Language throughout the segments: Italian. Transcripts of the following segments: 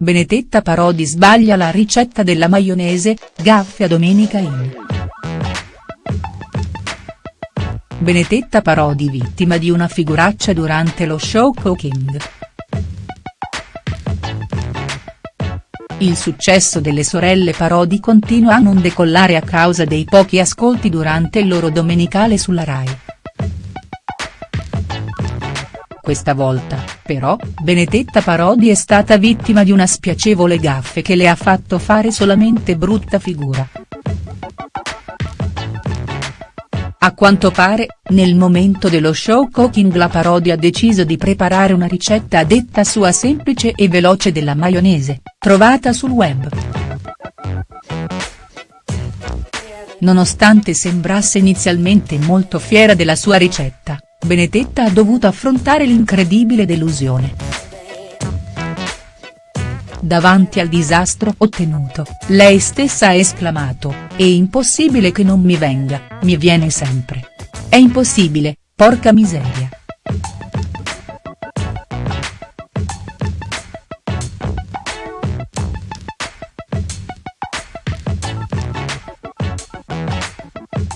Benedetta Parodi sbaglia la ricetta della maionese, gaffe a Domenica In. Benedetta Parodi vittima di una figuraccia durante lo show Cooking. Il successo delle sorelle Parodi continua a non decollare a causa dei pochi ascolti durante il loro domenicale sulla Rai. Questa volta, però, Benedetta Parodi è stata vittima di una spiacevole gaffe che le ha fatto fare solamente brutta figura. A quanto pare, nel momento dello show Cooking la Parodi ha deciso di preparare una ricetta detta sua semplice e veloce della maionese, trovata sul web. Nonostante sembrasse inizialmente molto fiera della sua ricetta, Benedetta ha dovuto affrontare l'incredibile delusione. Davanti al disastro ottenuto, lei stessa ha esclamato, è impossibile che non mi venga, mi viene sempre. È impossibile, porca miseria.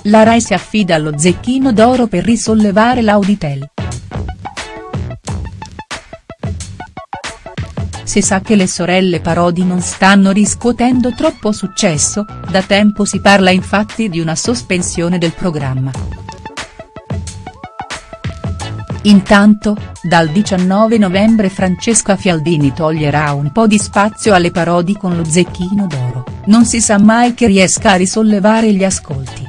La Rai si affida allo Zecchino d'Oro per risollevare l'Auditel. Si sa che le sorelle Parodi non stanno riscuotendo troppo successo, da tempo si parla infatti di una sospensione del programma. Intanto, dal 19 novembre Francesca Fialdini toglierà un po' di spazio alle Parodi con lo Zecchino d'Oro, non si sa mai che riesca a risollevare gli ascolti.